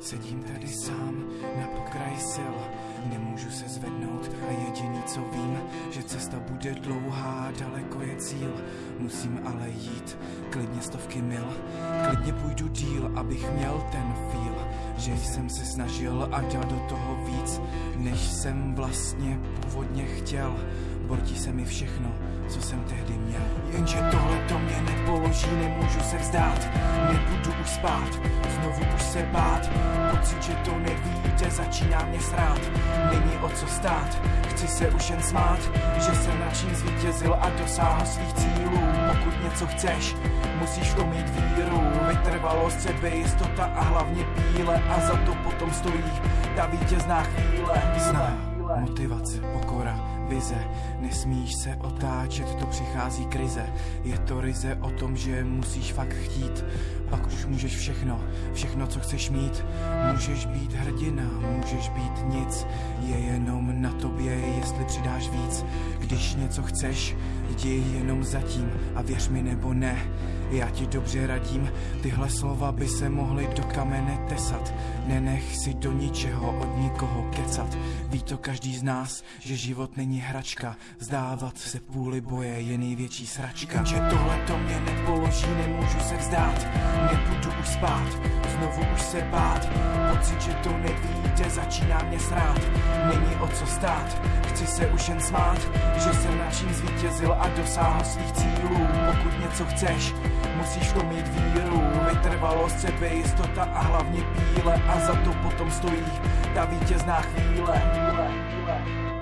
Sedím tady sám na pokraji sil, nemůžu se zvednout a jediný co vím, že cesta bude dlouhá, daleko je cíl, musím ale jít, klidně stovky mil, klidně půjdu díl, abych měl ten feel, že jsem se snažil a dal do toho víc, než jsem vlastně původně chtěl, bortí se mi všechno, co jsem tehdy měl. Jenže tohle to mě nepoloží, nemůžu se vzdát, nebudu už spát, znovu už se bát, pocit, že to nevíde, začíná mě srát, není o co stát, chci se už jen smát, že jsem na čím zvítězil a dosáhl svých cílů. Pokud něco chceš, musíš v tom mít víru, vytrvalost, sebejistota a hlavně píle a za to potom stojí ta vítězná chvíle. Zná, motivace, pokora, vize. Nesmíš se otáčet, to přichází krize. Je to rize o tom, že musíš fakt chtít. Pak už můžeš všechno, všechno, co chceš mít. Můžeš být hrdina, můžeš být nic. Je jenom na tobě, jestli přidáš víc. Když něco chceš, jdi jenom zatím a věř mi nebo ne. Já ti dobře radím, tyhle slova by se mohly do kamene tesat. Nenech si do ničeho od nikoho kecat. To každý z nás, že život není hračka. Vzdávat se půli boje je největší sračka. Že tohle to mě nepoloží, nemůžu se vzdát. Nebudu už spát, znovu už se bát. Pocit, že to nevíde, začíná mě srát. Není o co stát, chci se už jen smát, že jsem na čím zvítězil a dosáhl svých cílů. Pokud něco chceš, musíš to mít víru, vytrvalost, sebejistota a hlavně píle a za to potom stojí ta vítězná chvíle. chvíle, chvíle.